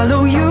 follow you.